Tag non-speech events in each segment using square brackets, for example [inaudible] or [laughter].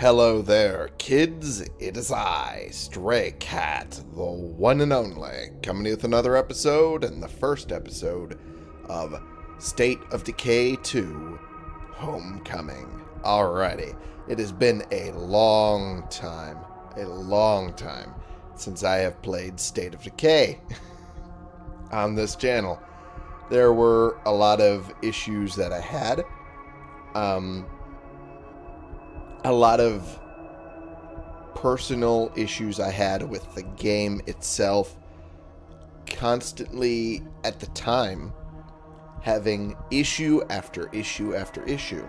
Hello there, kids. It is I, Stray Cat, the one and only, coming with another episode and the first episode of State of Decay 2 Homecoming. Alrighty, it has been a long time, a long time since I have played State of Decay [laughs] on this channel. There were a lot of issues that I had. Um, a lot of personal issues I had with the game itself. Constantly, at the time, having issue after issue after issue.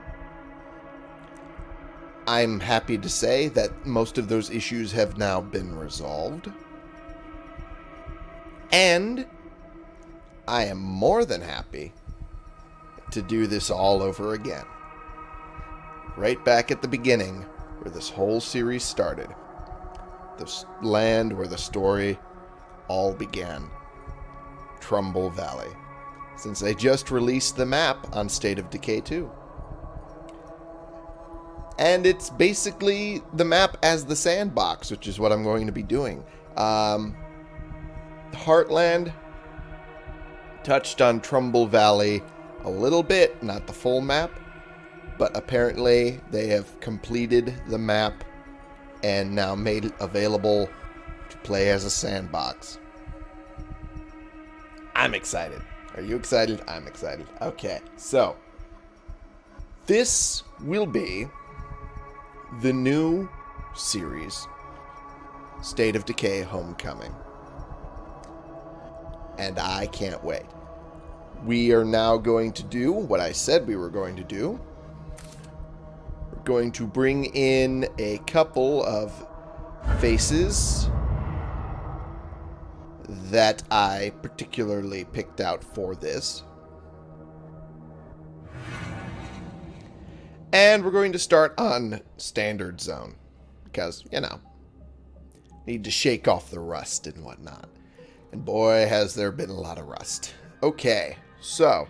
I'm happy to say that most of those issues have now been resolved. And I am more than happy to do this all over again right back at the beginning where this whole series started. The land where the story all began. Trumbull Valley. Since they just released the map on State of Decay 2. And it's basically the map as the sandbox, which is what I'm going to be doing. Um, Heartland touched on Trumbull Valley a little bit, not the full map but apparently they have completed the map and now made it available to play as a sandbox. I'm excited. Are you excited? I'm excited. Okay, so this will be the new series State of Decay Homecoming. And I can't wait. We are now going to do what I said we were going to do going to bring in a couple of faces that I particularly picked out for this. And we're going to start on Standard Zone. Because, you know, need to shake off the rust and whatnot. And boy, has there been a lot of rust. Okay, so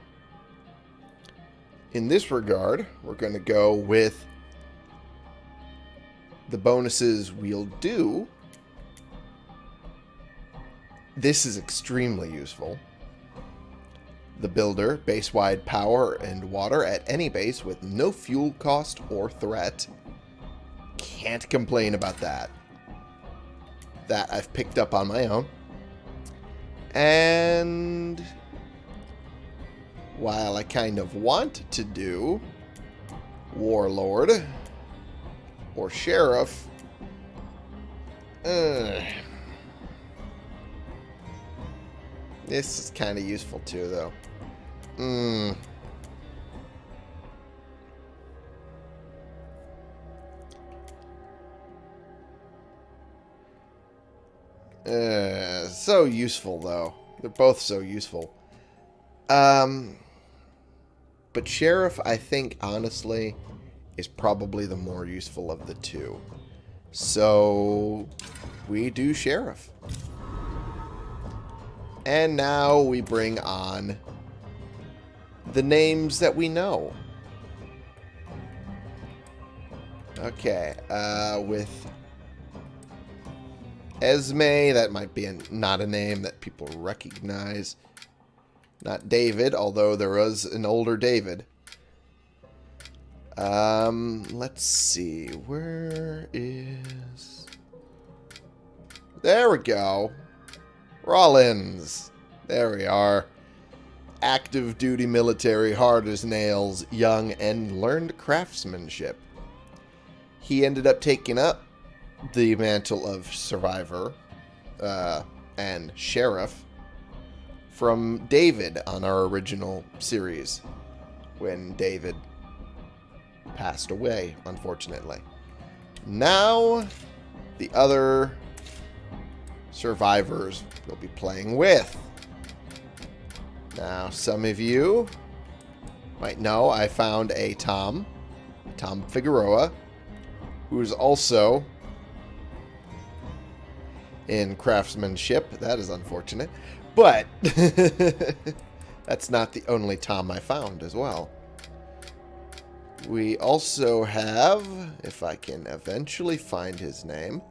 in this regard, we're going to go with the bonuses we'll do, this is extremely useful. The builder, base-wide power and water at any base with no fuel cost or threat. Can't complain about that. That I've picked up on my own. And while I kind of want to do Warlord, or sheriff. Uh, this is kind of useful too, though. Hmm. Uh, so useful, though. They're both so useful. Um, but Sheriff, I think, honestly, is probably the more useful of the two. So we do Sheriff. And now we bring on the names that we know. Okay, uh, with Esme, that might be a, not a name that people recognize. Not David, although there was an older David. Um, let's see. Where is... There we go. Rollins. There we are. Active duty military, hard as nails, young, and learned craftsmanship. He ended up taking up the mantle of survivor uh, and sheriff from David on our original series when David passed away, unfortunately. Now, the other survivors we'll be playing with. Now, some of you might know I found a Tom, Tom Figueroa, who's also in craftsmanship. That is unfortunate. But [laughs] that's not the only Tom I found as well. We also have, if I can eventually find his name,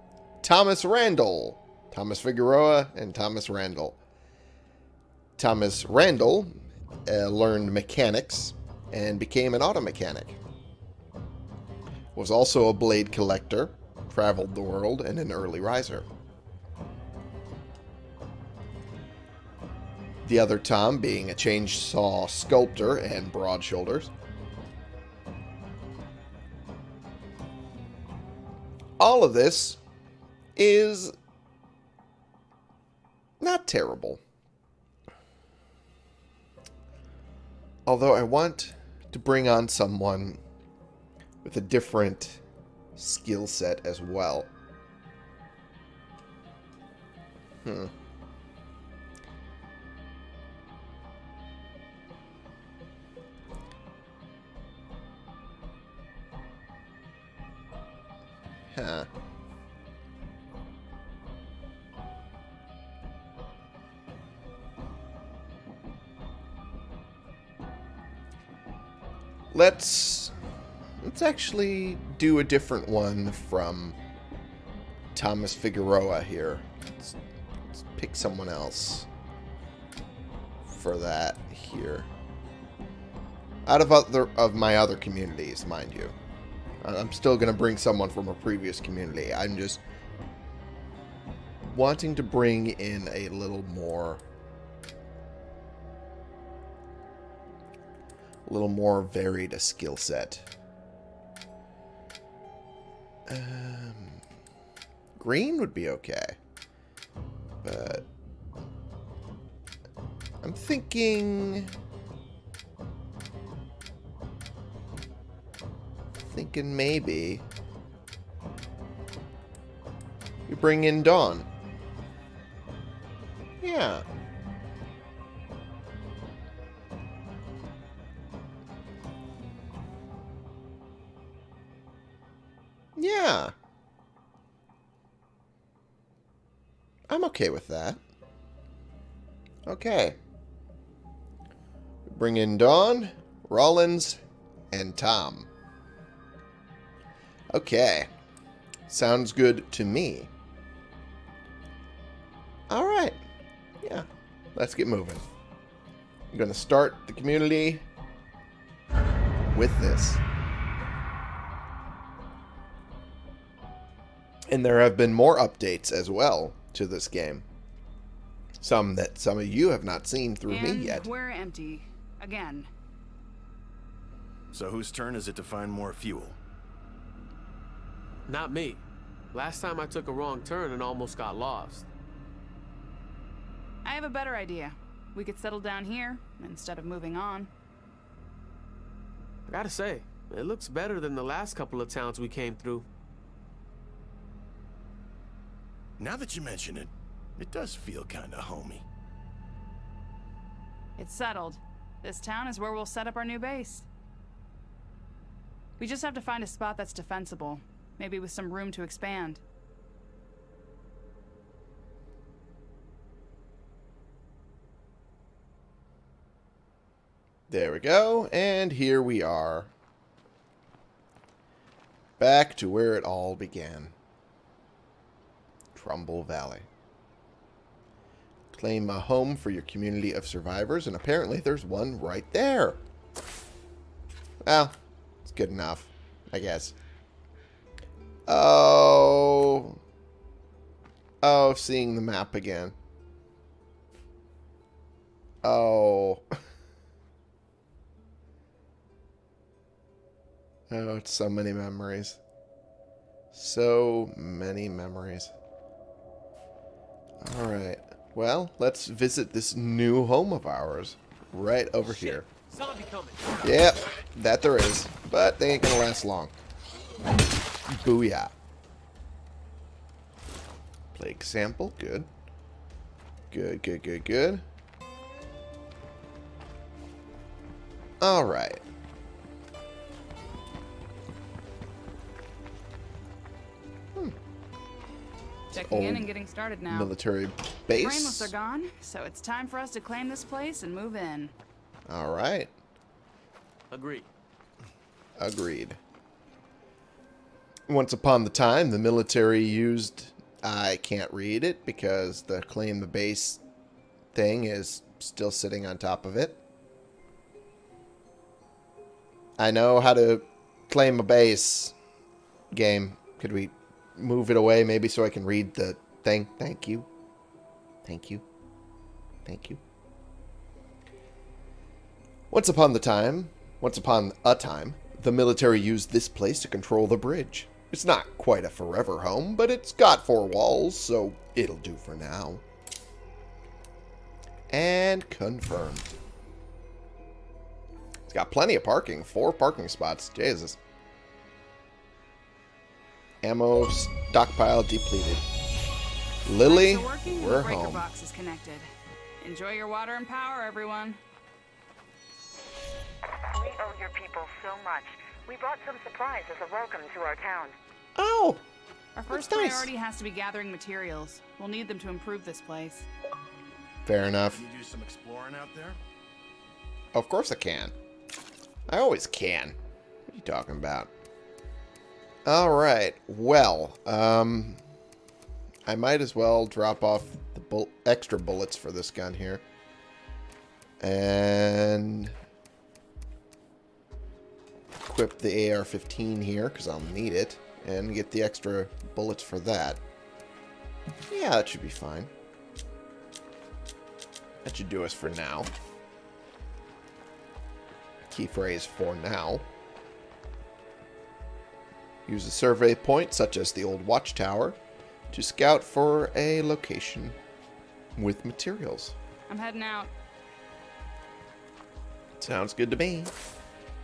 Thomas Randall. Thomas Figueroa and Thomas Randall. Thomas Randall uh, learned mechanics and became an auto mechanic. Was also a blade collector, traveled the world, and an early riser. The other Tom being a chainsaw sculptor and broad shoulders. All of this is not terrible. Although I want to bring on someone with a different skill set as well. Hmm. Huh. Let's let's actually do a different one from Thomas Figueroa here. Let's, let's pick someone else for that here. Out of other of my other communities, mind you. I'm still going to bring someone from a previous community. I'm just wanting to bring in a little more a little more varied a skill set. Um, green would be okay. But I'm thinking thinking maybe we bring in Dawn. Yeah. Yeah. I'm okay with that. Okay. Bring in Dawn, Rollins, and Tom. Okay. Sounds good to me. Alright. Yeah. Let's get moving. I'm going to start the community with this. And there have been more updates as well to this game. Some that some of you have not seen through and me yet. we're empty. Again. So whose turn is it to find more fuel? Not me. Last time I took a wrong turn and almost got lost. I have a better idea. We could settle down here instead of moving on. I gotta say, it looks better than the last couple of towns we came through. Now that you mention it, it does feel kinda homey. It's settled. This town is where we'll set up our new base. We just have to find a spot that's defensible, maybe with some room to expand. There we go, and here we are. Back to where it all began. Trumbull Valley. Claim a home for your community of survivors, and apparently there's one right there. Well, it's good enough, I guess. Oh. Oh, seeing the map again. Oh. [laughs] Oh, it's so many memories. So many memories. Alright. Well, let's visit this new home of ours. Right over here. Zombie coming. Yep, that there is. But they ain't gonna last long. Booyah. Plague sample, good. Good, good, good, good. Alright. Hmm. Checking in and getting started now. Military Brainless base. are gone, so it's time for us to claim this place and move in. Alright. Agree. Agreed. Once upon the time, the military used... I can't read it because the claim the base thing is still sitting on top of it. I know how to claim a base game. Could we move it away maybe so I can read the thing? Thank you. Thank you. Thank you. Once upon the time, once upon a time, the military used this place to control the bridge. It's not quite a forever home, but it's got four walls, so it'll do for now. And confirmed. It's got plenty of parking. Four parking spots. Jesus. Ammo stockpile depleted. Lily, working, we're the breaker home. box is connected. Enjoy your water and power, everyone. We owe your people so much. We brought some supplies as a welcome to our town. Oh, Our first nice. priority has to be gathering materials. We'll need them to improve this place. fair enough. Can you do some exploring out there? Of course I can. I always can. What are you talking about? Alright, well, um... I might as well drop off the bull extra bullets for this gun here. And... Equip the AR-15 here, because I'll need it. And get the extra bullets for that. Yeah, that should be fine. That should do us for now key phrase for now. Use a survey point, such as the old watchtower, to scout for a location with materials. I'm heading out. Sounds good to me.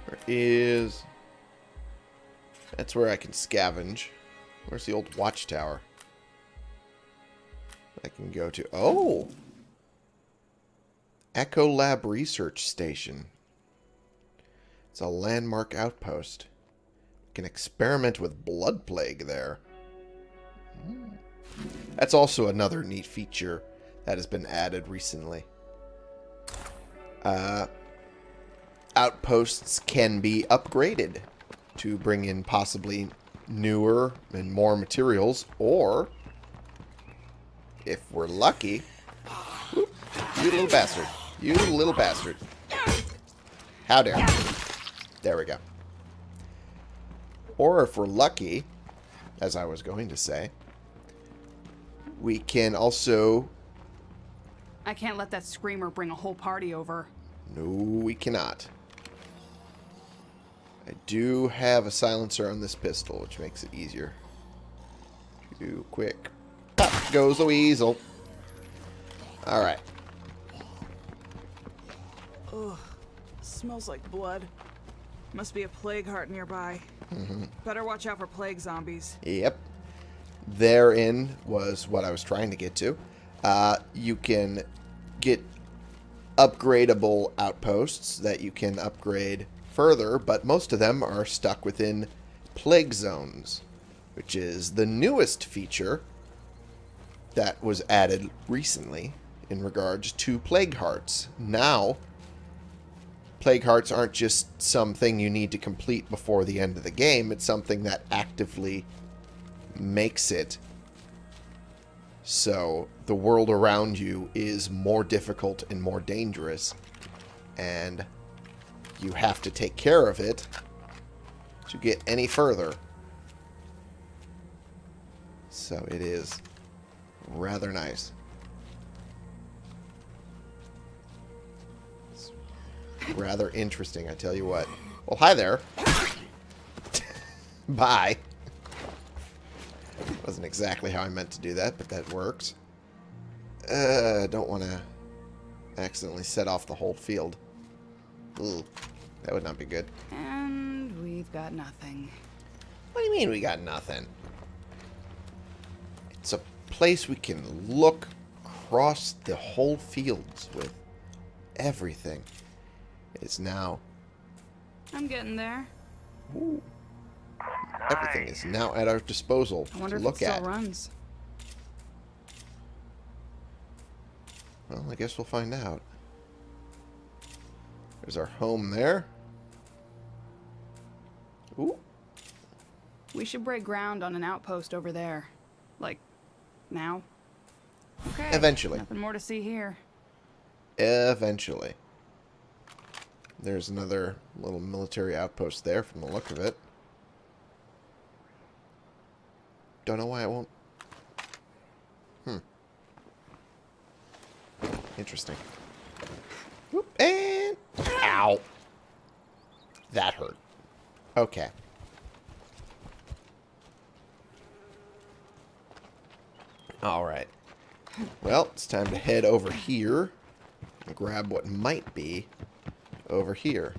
Where is... That's where I can scavenge. Where's the old watchtower? I can go to... Oh! Echo Lab Research Station. It's a landmark outpost. Can experiment with blood plague there. That's also another neat feature that has been added recently. Uh, outposts can be upgraded to bring in possibly newer and more materials, or if we're lucky, whoop, you little bastard, you little bastard. How dare you. There we go. Or if we're lucky, as I was going to say, we can also... I can't let that screamer bring a whole party over. No, we cannot. I do have a silencer on this pistol, which makes it easier. Too quick. Up goes the weasel. Alright. Ugh, smells like blood. Must be a plague heart nearby. Better watch out for plague zombies. Yep. Therein was what I was trying to get to. Uh, you can get upgradable outposts that you can upgrade further, but most of them are stuck within plague zones, which is the newest feature that was added recently in regards to plague hearts. Now, plague hearts aren't just something you need to complete before the end of the game, it's something that actively makes it so the world around you is more difficult and more dangerous and you have to take care of it to get any further. So it is rather nice. It's rather interesting, I tell you what. Well, hi there. [laughs] Bye. Wasn't exactly how I meant to do that, but that worked. Uh, don't want to accidentally set off the whole field. Ugh, that would not be good. And we've got nothing. What do you mean we got nothing? It's a place we can look across the whole fields with everything. It's now I'm getting there. Ooh. everything is now at our disposal I wonder to if look it still at. runs. Well, I guess we'll find out. There's our home there. Ooh. We should break ground on an outpost over there. Like, now. Okay. Eventually. Nothing more to see here. Eventually. There's another little military outpost there from the look of it. Don't know why it won't. Hmm. Interesting. Whoop, and... Ow. That hurt. Okay. Alright. Well, it's time to head over here and grab what might be over here.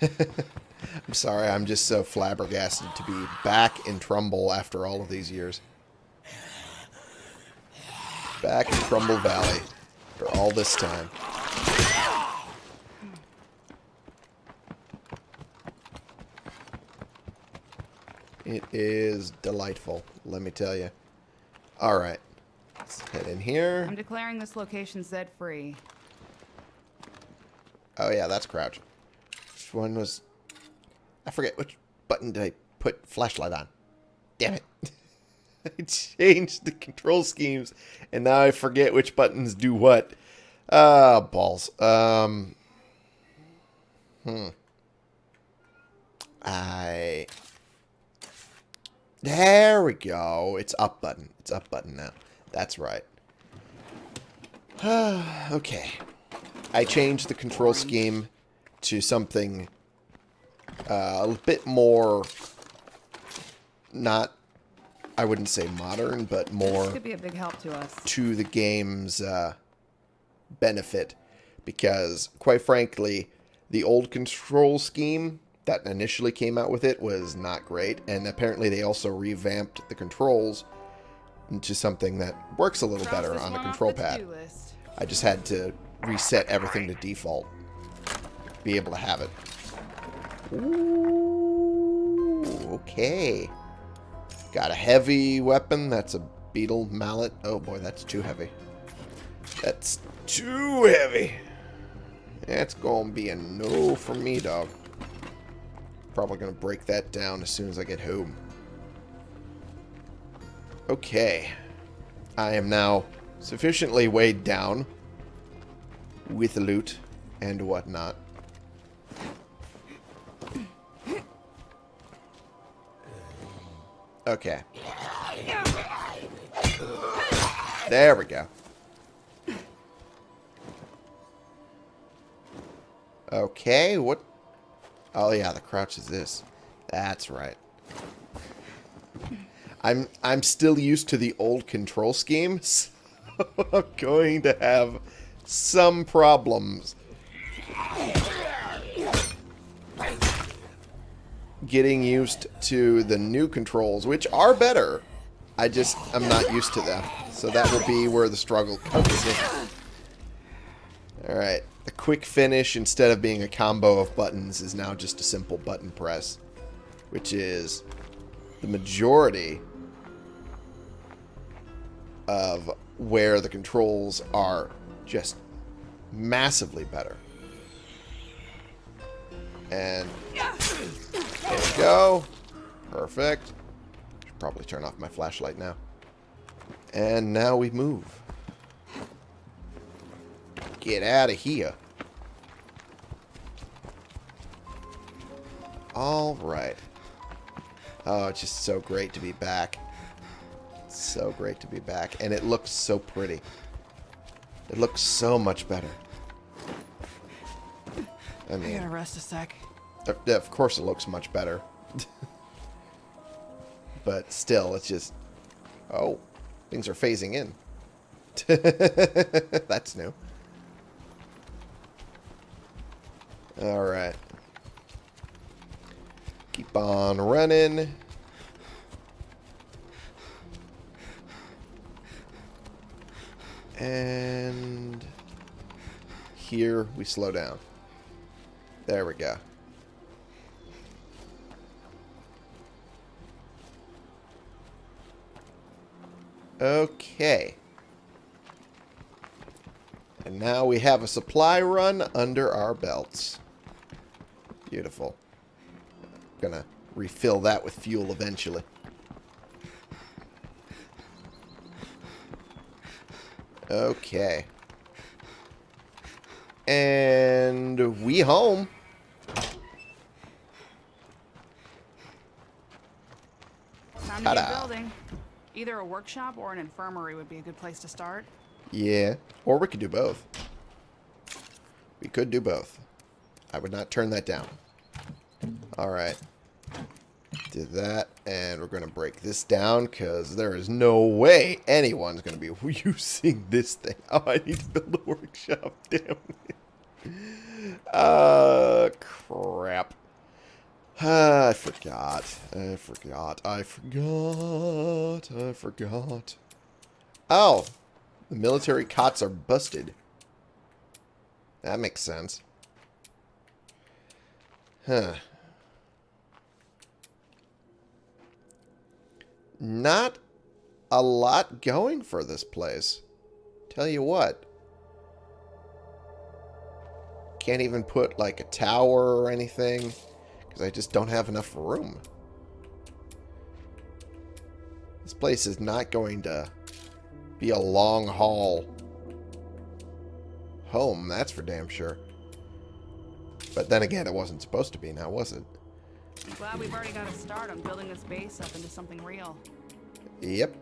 [laughs] I'm sorry, I'm just so flabbergasted to be back in Trumbull after all of these years. Back in Crumble Valley after all this time. It is delightful, let me tell you. Alright, let's head in here. I'm declaring this location Zed free. Oh yeah, that's crouch. Which one was... I forget which button did I put flashlight on. Damn it. [laughs] I changed the control schemes, and now I forget which buttons do what. Ah, balls. Um... Hmm. I... There we go. It's up button. It's up button now. That's right. [sighs] okay. I changed the control scheme to something uh, a bit more not I wouldn't say modern, but more This could be a big help to us. to the game's uh, benefit because, quite frankly, the old control scheme that initially came out with it was not great, and apparently they also revamped the controls into something that works a little Cross better on off control the pad. list. I just had to reset everything to default. Be able to have it. Ooh, okay. Got a heavy weapon. That's a beetle mallet. Oh boy, that's too heavy. That's too heavy. That's gonna be a no for me, dog. Probably gonna break that down as soon as I get home. Okay. I am now sufficiently weighed down with loot and whatnot. Okay. There we go. Okay, what? Oh yeah, the crouch is this. That's right. I'm I'm still used to the old control schemes. [laughs] So I'm going to have some problems getting used to the new controls, which are better. I just I'm not used to them. So that will be where the struggle comes in. Alright. The quick finish, instead of being a combo of buttons, is now just a simple button press. Which is the majority of where the controls are just massively better. And go. Perfect. Should probably turn off my flashlight now. And now we move. Get out of here. Alright. Oh, it's just so great to be back. So great to be back. And it looks so pretty. It looks so much better. I I mean, gotta rest a sec. Of course it looks much better. [laughs] but still, it's just... Oh, things are phasing in. [laughs] That's new. Alright. Keep on running. And here we slow down. There we go. Okay. And now we have a supply run under our belts. Beautiful. Gonna refill that with fuel eventually. Okay. And we home. Time to get Ta-da. building. Either a workshop or an infirmary would be a good place to start. Yeah. Or we could do both. We could do both. I would not turn that down. Alright. Did that, and we're going to break this down, because there is no way anyone's going to be [laughs] using this thing. Oh, I need to build a workshop. [laughs] Damn it. Uh, crap. I forgot. I forgot. I forgot. I forgot. Oh, the military cots are busted. That makes sense. Huh. Not a lot going for this place. Tell you what. Can't even put like a tower or anything. Because I just don't have enough room. This place is not going to be a long haul home, that's for damn sure. But then again, it wasn't supposed to be now, was it? I'm glad we've already got a start on building this base up into something real. Yep.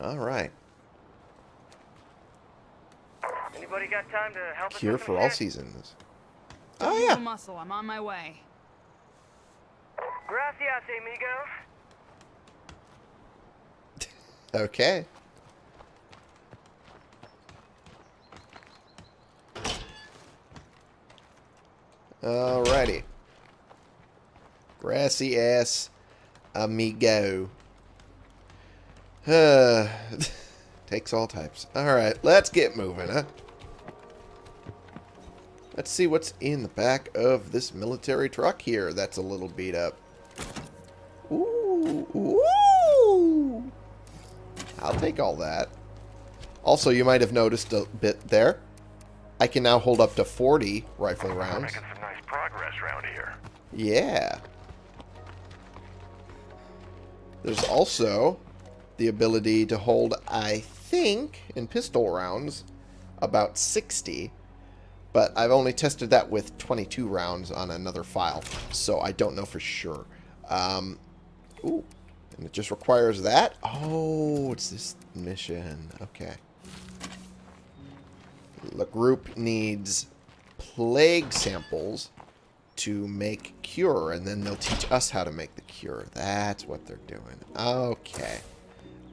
Alright. Anybody got time to help Cure for all seasons. Oh, yeah. a muscle. I'm on my way. Gracias, amigos. [laughs] Okay. Alrighty. Grassy ass amigo. [sighs] Uh, [laughs] takes all types. Alright, let's get moving, huh? Let's see what's in the back of this military truck here that's a little beat up. Ooh, ooh. I'll take all that. Also, you might have noticed a bit there. I can now hold up to 40 rifle We're rounds. making some nice progress around here. Yeah. There's also the ability to hold, I think, in pistol rounds, about 60. But I've only tested that with 22 rounds on another file, so I don't know for sure. Um, ooh, and it just requires that? Oh, it's this mission. Okay. The group needs plague samples to make cure, and then they'll teach us how to make the cure. That's what they're doing. Okay.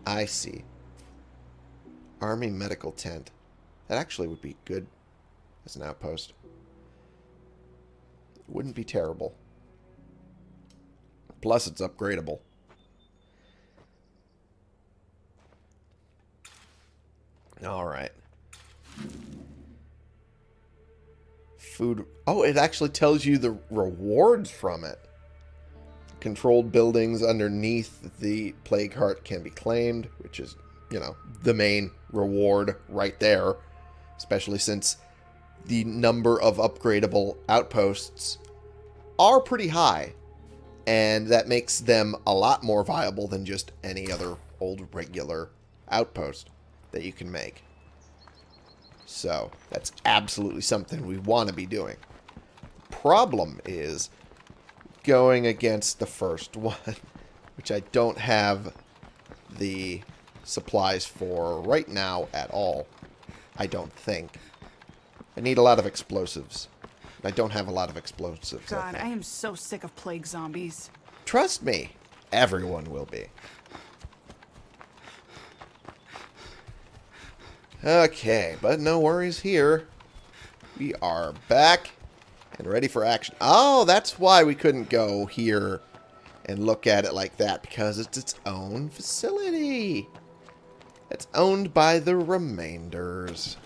I see. Army medical tent. That actually would be good as an outpost. It wouldn't be terrible. Plus, it's upgradable. Alright. Food. Oh, it actually tells you the rewards from it. Controlled buildings underneath the plague heart can be claimed, which is, you know, the main reward right there. Especially since the number of upgradable outposts are pretty high. And that makes them a lot more viable than just any other old regular outpost that you can make. So, that's absolutely something we want to be doing. Problem is going against the first [laughs] one, which I don't have the supplies for right now at all. I don't think. I need a lot of explosives. I don't have a lot of explosives. I God, think. I am so sick of plague zombies. Trust me, everyone will be. Okay, but no worries here. We are back and ready for action. Oh, that's why we couldn't go here and look at it like that, because it's its own facility. It's owned by the Remainders.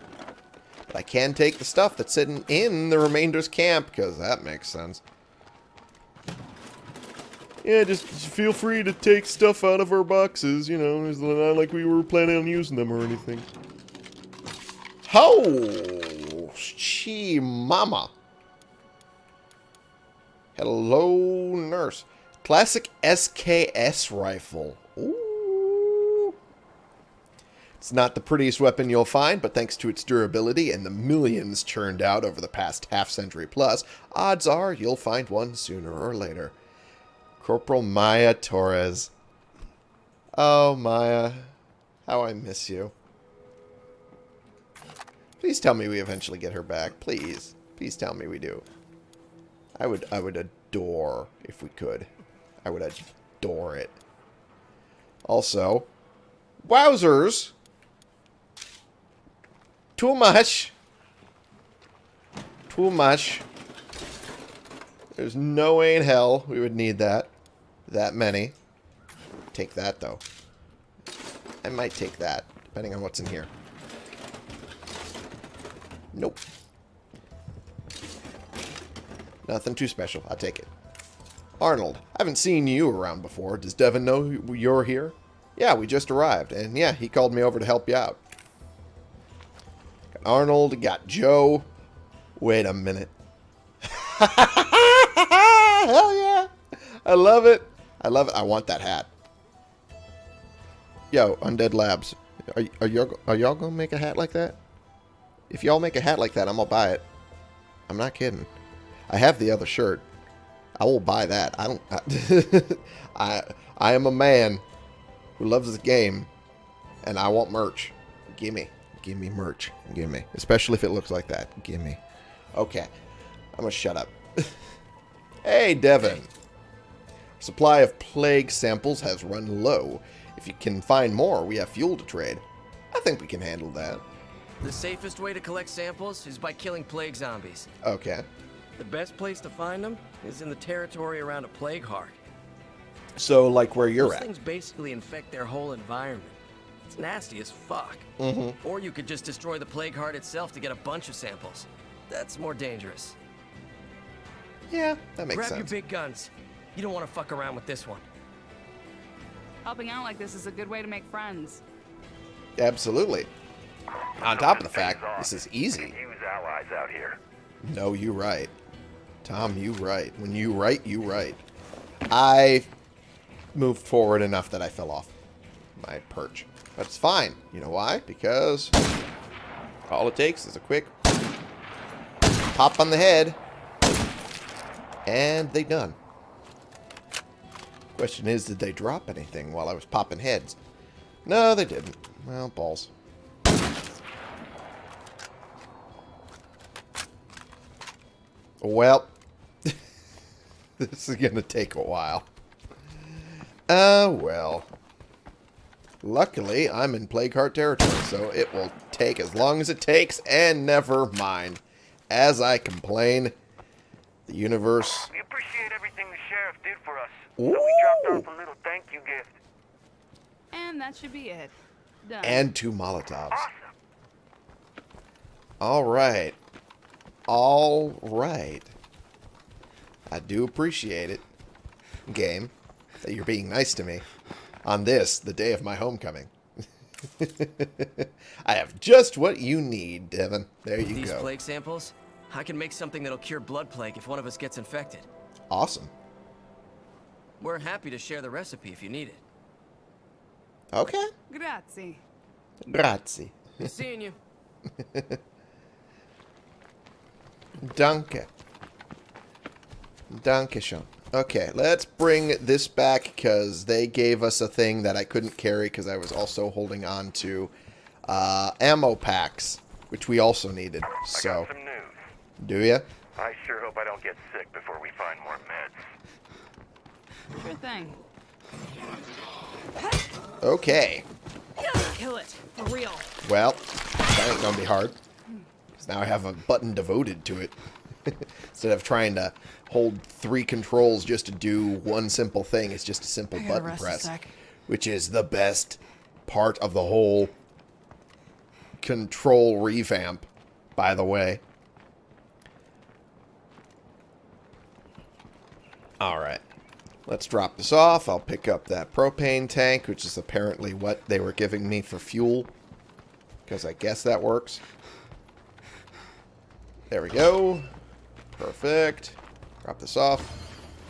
But I can take the stuff that's sitting in the Remainders camp, because that makes sense. Yeah, just feel free to take stuff out of our boxes, you know, it's not like we were planning on using them or anything. Ho! She mama. Hello, nurse. Classic SKS rifle. It's not the prettiest weapon you'll find, but thanks to its durability and the millions churned out over the past half century plus, odds are you'll find one sooner or later. Corporal Maya Torres. Oh, Maya. How I miss you. Please tell me we eventually get her back. Please. Please tell me we do. I would I would adore if we could. I would adore it. Also, wowzers. Too much. Too much. There's no way in hell we would need that. That many. Take that, though. I might take that, depending on what's in here. Nope. Nothing too special. I'll take it. Arnold, I haven't seen you around before. Does Devin know you're here? Yeah, we just arrived. And yeah, he called me over to help you out. Arnold, got Joe. Wait a minute. [laughs] Hell yeah. I love it. I love it. I want that hat. Yo, Undead Labs. Are, are y'all are y'all gonna make a hat like that? If y'all make a hat like that, I'm gonna buy it. I'm not kidding. I have the other shirt. I will buy that. I don't. [laughs] I, I, I am a man who loves this game, and I want merch. Gimme, give me merch. Give me, especially if it looks like that. Give me. Okay, I'm gonna shut up. [laughs] hey, Devin. Supply of plague samples has run low. If you can find more, we have fuel to trade. I think we can handle that. The safest way to collect samples is by killing plague zombies. Okay. The best place to find them is in the territory around a plague heart. So, like where you're Those at. things basically infect their whole environment. It's nasty as fuck. Mm-hmm. Or you could just destroy the plague heart itself to get a bunch of samples. That's more dangerous. Yeah, that makes Grab sense. your big guns. You don't want to fuck around with this one. Helping out like this is a good way to make friends. Absolutely. On top of the fact, this is easy. Use allies out here. No, you right. Tom, you right. When you right, you right. I moved forward enough that I fell off my perch. But it's fine. You know why? Because all it takes is a quick pop on the head. And they done. Question is, did they drop anything while I was popping heads? No, they didn't. Well, balls. Well, [laughs] this is going to take a while. Uh, well. Luckily, I'm in Plague Heart territory, so it will take as long as it takes, and never mind. As I complain, the universe... We appreciate everything the sheriff did for us. So we dropped off a little thank you gift. And that should be it. Done. And two Molotovs. Awesome. Alright. Alright. I do appreciate it, game, that you're being nice to me on this, the day of my homecoming. [laughs] I have just what you need, Devin. There you These go. plague samples, I can make something that'll cure blood plague if one of us gets infected. Awesome. We're happy to share the recipe if you need it. Okay. Grazie. Grazie. [laughs] Seeing you. Danke. Danke schön. Okay, let's bring this back because they gave us a thing that I couldn't carry because I was also holding on to uh, ammo packs, which we also needed. I So, got some news. do you? I sure hope I don't get sick before we find more meds. Sure thing. Okay. Kill it. For real. Well, that ain't gonna be hard. Because now I have a button devoted to it. [laughs] Instead of trying to hold three controls just to do one simple thing, it's just a simple button press. Which is the best part of the whole control revamp, by the way. Alright. Let's drop this off. I'll pick up that propane tank, which is apparently what they were giving me for fuel. Because I guess that works. There we go. Perfect. Drop this off.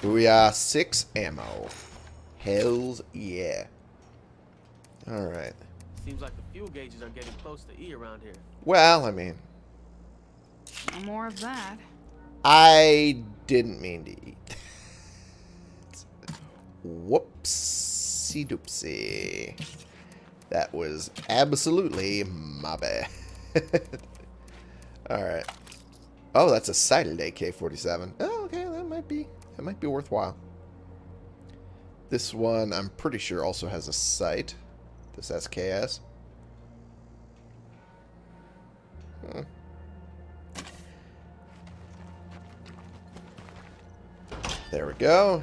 Booyah. Six ammo. Hells yeah. Alright. Seems like the fuel gauges are getting close to E around here. Well, I mean, No more of that. I didn't mean to eat. Whoopsie doopsie. That was absolutely my bad. [laughs] Alright. Oh, that's a sighted AK-47. Oh, okay, that might be that might be worthwhile. This one, I'm pretty sure, also has a sight. This SKS. Hmm. There we go.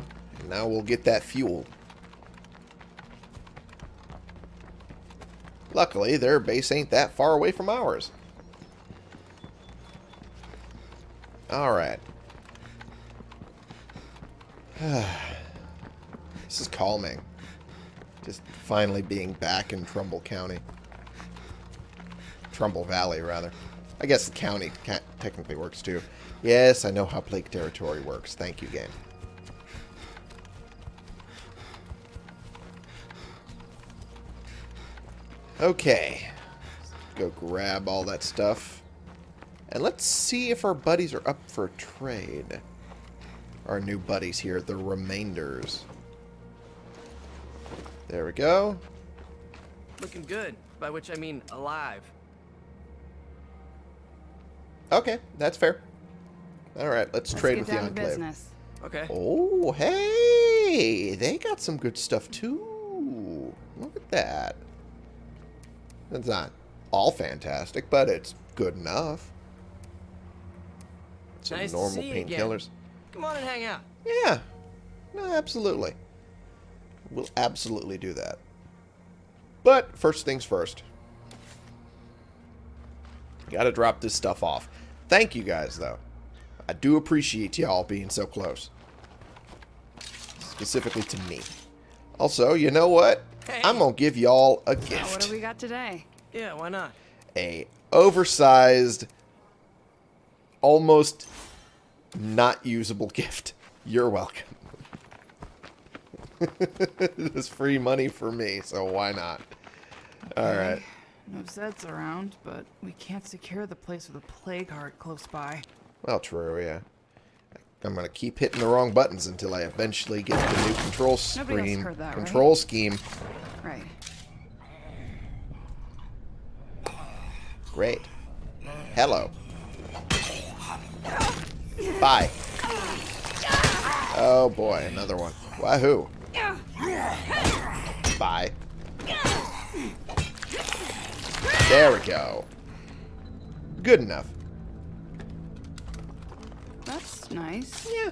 Now we'll get that fuel. Luckily, their base ain't that far away from ours. Alright. [sighs] this is calming. Just finally being back in Trumbull County. Trumbull Valley, rather. I guess county technically works too. Yes, I know how Plague Territory works. Thank you, game. Okay. Go grab all that stuff. And let's see if our buddies are up for trade. Our new buddies here, the remainders. There we go. Looking good, by which I mean alive. Okay, that's fair. Alright, let's, Let's trade with the down to Enclave. business. Okay. Oh, hey! They got some good stuff too. Look at that. It's not all fantastic, but it's good enough. Some Nice normal see you painkillers. Come on and hang out. Yeah. No, absolutely. We'll absolutely do that. But first things first. Gotta drop this stuff off. Thank you guys, though. I do appreciate y'all being so close. Specifically to me. Also, you know what? Hey. I'm gonna give y'all a Now, what do we got today? Yeah, why not? A oversized, almost not usable gift. You're welcome. [laughs] It's free money for me, so why not? Alright. No Zeds around, but we can't secure the place with a plague heart close by. Well, true, yeah. I'm gonna keep hitting the wrong buttons until I eventually get the new control Nobody else screen. heard that, right? control scheme. Right. Great. Hello. Bye. Oh boy, another one. Wahoo. Bye. There we go. Good enough. That's nice. Yeah.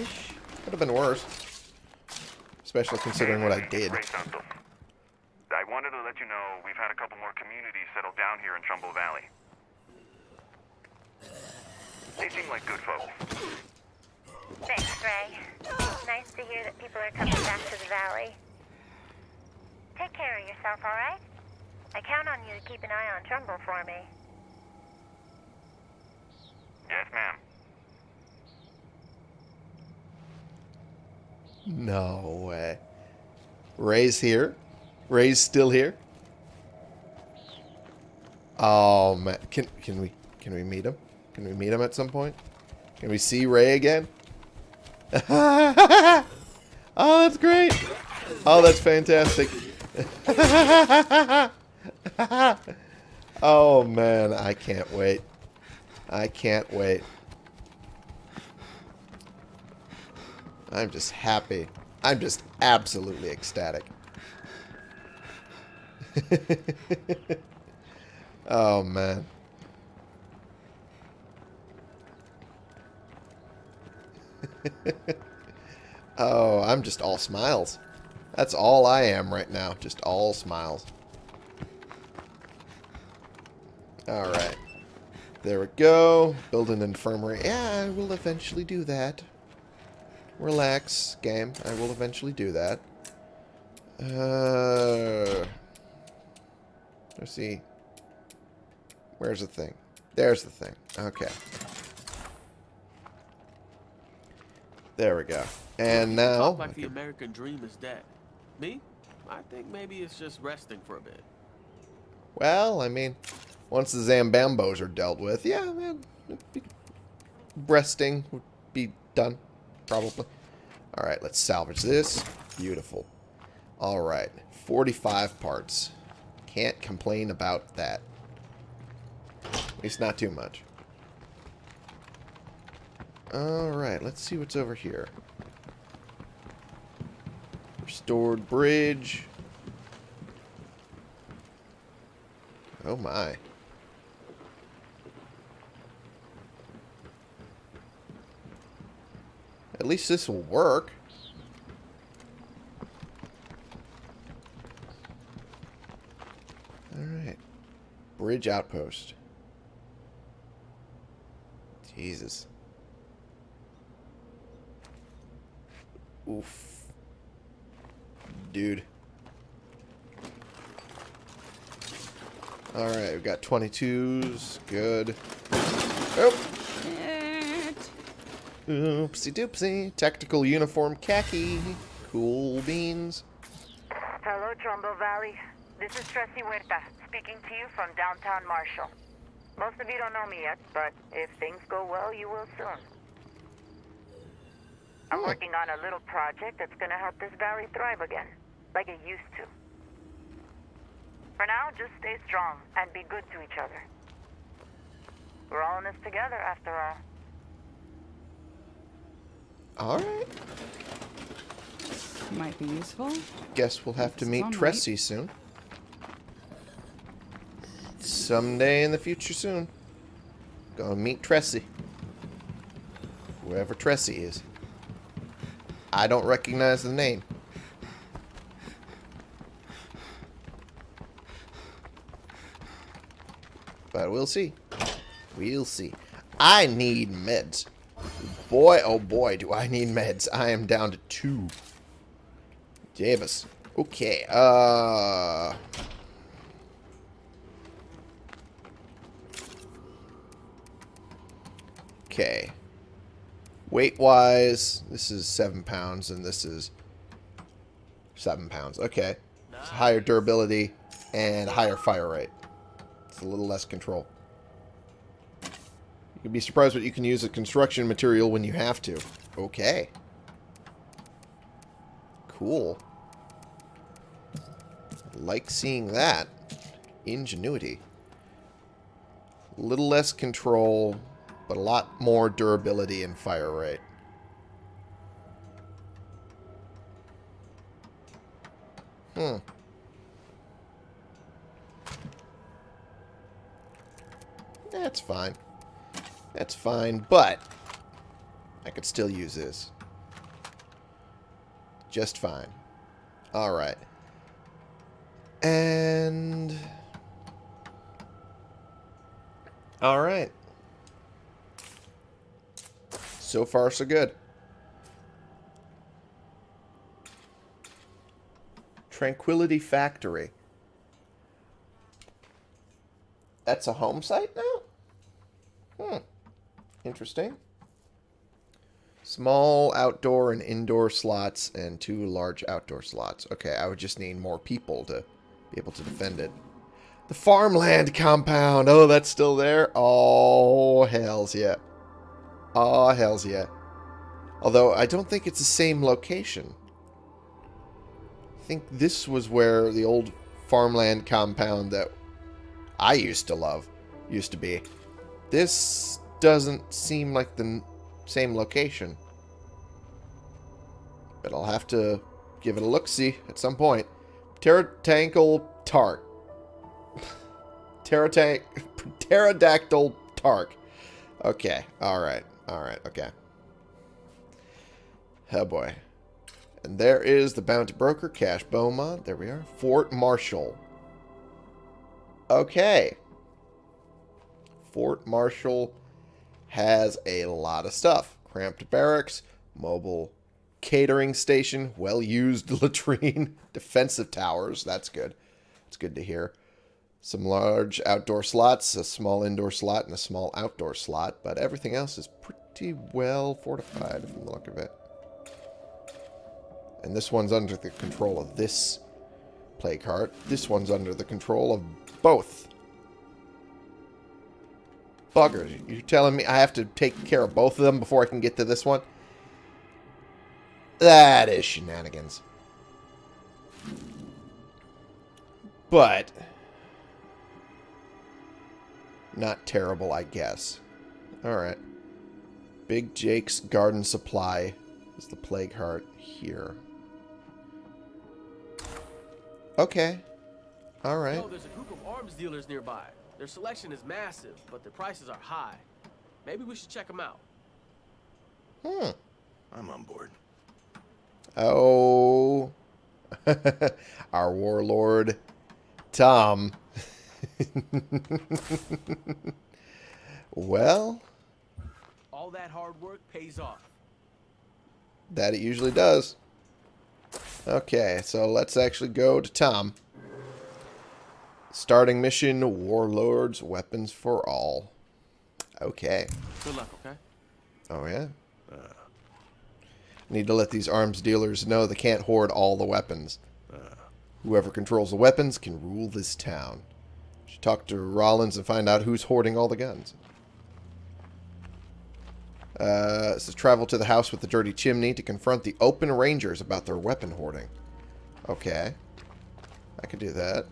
Ish. Could have been worse. Especially considering what I did. I wanted to let you know we've had a couple more communities settle down here in Trumbull Valley. They seem like good folks. Thanks, Ray. Nice to hear that people are coming back to the valley. Take care of yourself, all right? I count on you to keep an eye on Trumbull for me. Yes, ma'am. No way. Ray's here. Ray's still here. Oh man, can can we can we meet him? Can we meet him at some point? Can we see Ray again? [laughs] oh, that's great. Oh, that's fantastic. [laughs] oh man, I can't wait. I can't wait. I'm just happy. I'm just absolutely ecstatic. [laughs] oh, man. [laughs] oh, I'm just all smiles. That's all I am right now. Just all smiles. Alright. There we go. Build an infirmary. Yeah, I will eventually do that. Relax, game. I will eventually do that. Uh, let's see. Where's the thing? There's the thing. Okay. There we go. And now... Talk like the American dream is dead. Me? I think maybe it's just resting for a bit. Well, I mean, once the Zambambos are dealt with, yeah, man, resting would be done, probably. All right, let's salvage this. Beautiful. All right, 45 parts. Can't complain about that. At least not too much. All right, let's see what's over here. Restored bridge. Oh my. At least this will work. Alright. Bridge outpost. Jesus. Oof. Dude. Alright, we've got 22s. Good. Oh! Oopsie doopsie. Tactical uniform khaki. Cool beans. Hello, Trumbull Valley. This is Tracy Huerta, speaking to you from downtown Marshall. Most of you don't know me yet, but if things go well, you will soon. I'm Hmm. working on a little project that's gonna help this valley thrive again, like it used to. For now, just stay strong and be good to each other. We're all in this together, after all. Alright. Might be useful. Guess we'll have to meet Sunlight. Tressie soon. Someday in the future soon. Gonna meet Tressie. Whoever Tressie is. I don't recognize the name. But we'll see. We'll see. I need meds. Boy, oh boy, do I need meds. I am down to two. Davis. Okay, uh... Okay. Weight-wise, this is 7 pounds, and this is 7 pounds. Okay. It's higher durability and higher fire rate. It's a little less control. You'd be surprised what you can use as construction material when you have to. Okay. Cool. Like seeing that. Ingenuity. A little less control, but a lot more durability and fire rate. Hmm. That's fine. That's fine, but I could still use this. Just fine. Alright. And... Alright. So far, so good. Tranquility Factory. That's a home site now? Hmm. Interesting. Small outdoor and indoor slots and two large outdoor slots. Okay, I would just need more people to be able to defend it. The farmland compound. Oh, that's still there? Oh, hells yeah. Oh, hells yeah. Although, I don't think it's the same location. I think this was where the old farmland compound that I used to love used to be. This doesn't seem like the same location. But I'll have to give it a look-see at some point. Pterodactyl Tark. [laughs] Pterodank [laughs] Pterodactyl Tark. Okay, alright, alright, okay. Oh boy. And there is the Bounty Broker, Cash Beaumont. There we are. Fort Marshall. Okay. Fort Marshall has a lot of stuff. Cramped barracks, mobile catering station, well-used [laughs] latrine, defensive towers. That's good. That's good to hear. Some large outdoor slots, a small indoor slot, and a small outdoor slot, but everything else is pretty well fortified from the look of it. And this one's under the control of this plague heart. This one's under the control of both. Buggers, you're telling me I have to take care of both of them before I can get to this one? That is shenanigans. But... Not terrible, I guess. Alright. Big Jake's Garden Supply is the Plague Heart here. Okay. Alright. Oh, there's a group of arms dealers nearby. Their selection is massive, but their prices are high. Maybe we should check them out. Hmm. I'm on board. Oh. [laughs] Our warlord, Tom. [laughs] well, All that hard work pays off. that it usually does. Okay, so let's actually go to Tom. Starting mission, Warlords, Weapons for All. Okay. Good luck, okay? Oh, yeah? Need to let these arms dealers know they can't hoard all the weapons. Uh. Whoever controls the weapons can rule this town. Should talk to Rollins and find out who's hoarding all the guns. Uh, says travel to the house with the dirty chimney to confront the open rangers about their weapon hoarding. Okay. I could do that.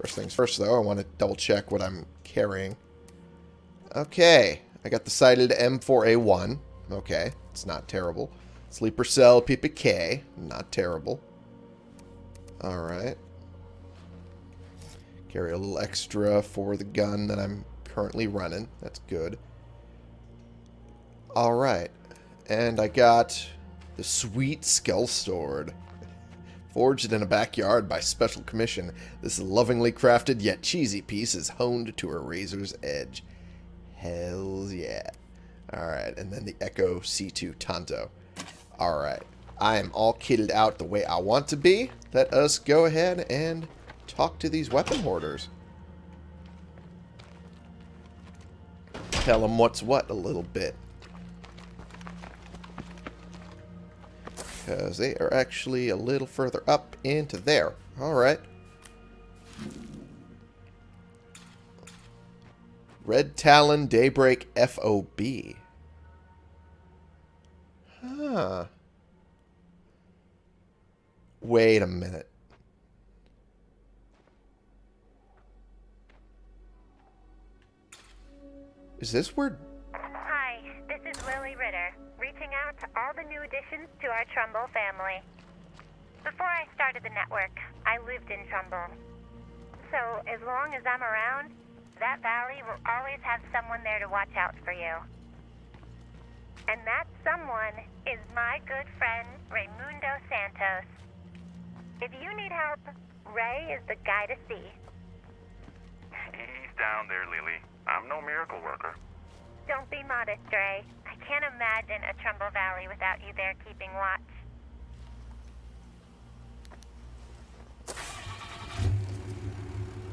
First things first, though, I want to double check what I'm carrying. Okay. I got the sighted M4A1. Okay. It's not terrible. Sleeper cell PPK. Not terrible. Alright. Carry a little extra for the gun that I'm currently running. That's good. Alright. And I got the sweet Skull Sword. [laughs] Forged in a backyard by special commission, this lovingly crafted yet cheesy piece is honed to a razor's edge. Hells yeah. Alright, and then the Echo C2 Tanto. Alright. I am all kitted out the way I want to be. Let us go ahead and talk to these weapon hoarders. Tell them what's what a little bit. Because they are actually a little further up into there. Alright. Red Talon Daybreak FOB. Huh. Wait a minute. Is this where... Hi, this is Lily Ritter, reaching out to all the new additions to our Trumbull family. Before I started the network, I lived in Trumbull. So, as long as I'm around, that valley will always have someone there to watch out for you. And that someone is my good friend, Raymundo Santos. If you need help, Ray is the guy to see. He's down there, Lily. I'm no miracle worker. Don't be modest, Ray. I can't imagine a Trumbull Valley without you there keeping watch.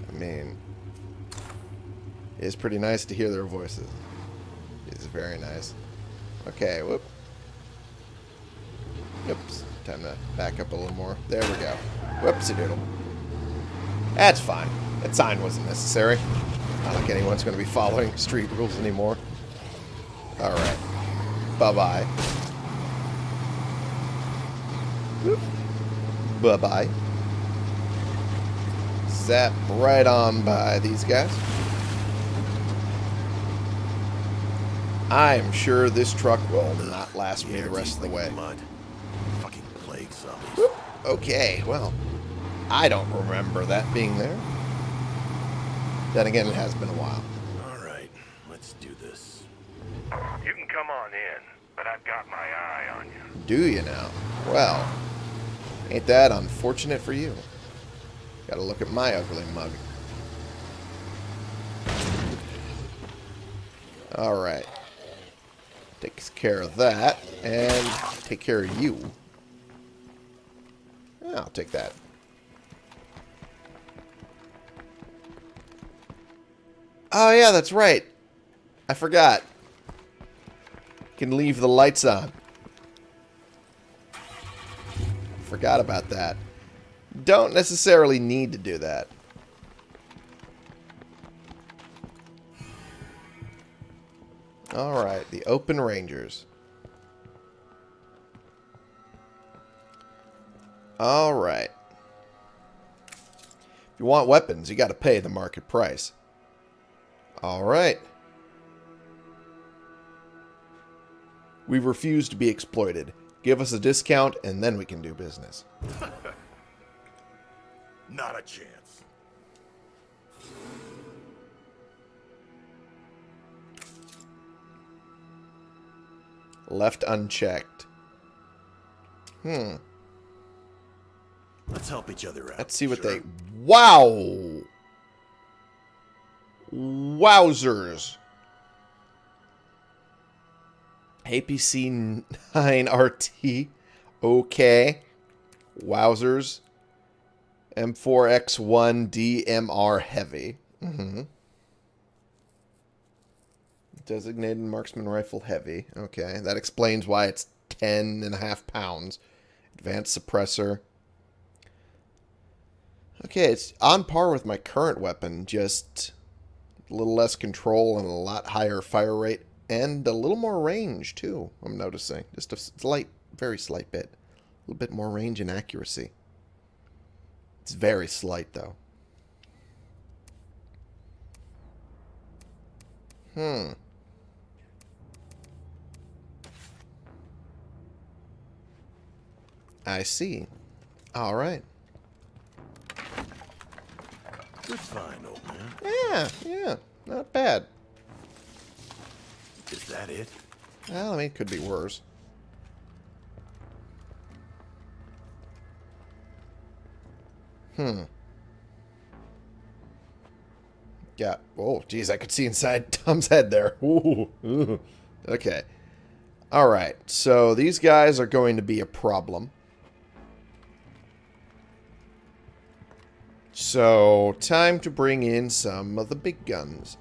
I mean... It's pretty nice to hear their voices. It's very nice. Okay, whoop. Oops. Time to back up a little more. There we go. Whoopsie doodle. That's fine. That sign wasn't necessary. Not like anyone's going to be following [laughs] street rules anymore. Alright. Bye-bye. Bye-bye. Zap right on by these guys. I am sure this truck will not last me the rest of the way. Fucking plague zombies. Okay, well, I don't remember that being there. Then again, it has been a while. All right, let's do this. You can come on in, but I've got my eye on you. Do you now? Well, ain't that unfortunate for you? Gotta look at my ugly mug. Alright. Takes care of that, and take care of you. I'll take that. Oh, yeah, that's right. I forgot. Can leave the lights on. Forgot about that. Don't necessarily need to do that. Alright, the Open Rangers. Alright. If you want weapons, you gotta pay the market price. Alright. We refuse to be exploited. Give us a discount, and then we can do business. [laughs] Not a chance. Left unchecked. Hmm. Let's help each other out. Let's see what sure? they... Wow! Wowzers. APC 9RT. Okay. Wowzers. M4X1 DMR Heavy. Mm-hmm. Designated Marksman Rifle Heavy. Okay. That explains why it's 10 and a half pounds. Advanced Suppressor. Okay, it's on par with my current weapon, just a little less control and a lot higher fire rate, and a little more range, too, I'm noticing. Just a slight, very slight bit. A little bit more range and accuracy. It's very slight, though. Hmm. I see. All right. Good find, old man. Yeah, yeah. Not bad. Is that it? Well, I mean, it could be worse. Hmm. Yeah. Oh, geez, I could see inside [laughs] Tom's head there. Ooh. Ooh. Okay. All right. So these guys are going to be a problem. So, time to bring in some of the big guns.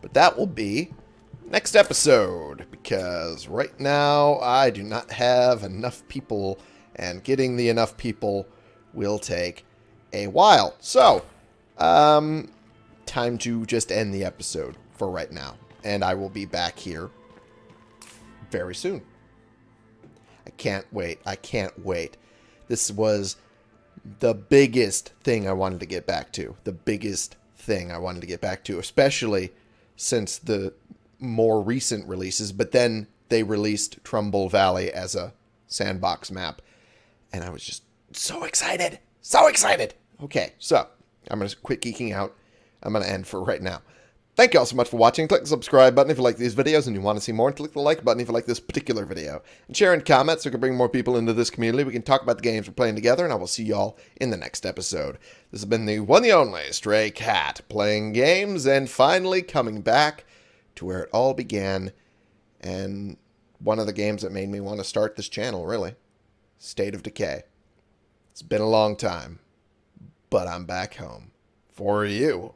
But that will be next episode, because right now I do not have enough people, and getting the enough people will take a while. So, um, time to just end the episode for right now, and I will be back here very soon. I can't wait. I can't wait. This was the biggest thing I wanted to get back to. The biggest thing I wanted to get back to, especially since the more recent releases. But then they released Trumbull Valley as a sandbox map. And I was just so excited. So excited. Okay, so I'm going to quit geeking out. I'm going to end for right now. Thank you all so much for watching. Click the subscribe button if you like these videos and you want to see more. And click the like button if you like this particular video. And share and comment so we can bring more people into this community. We can talk about the games we're playing together. And I will see you all in the next episode. This has been the one and only Stray Cat. Playing games and finally coming back to where it all began. And one of the games that made me want to start this channel, really. State of Decay. It's been a long time. But I'm back home. For you.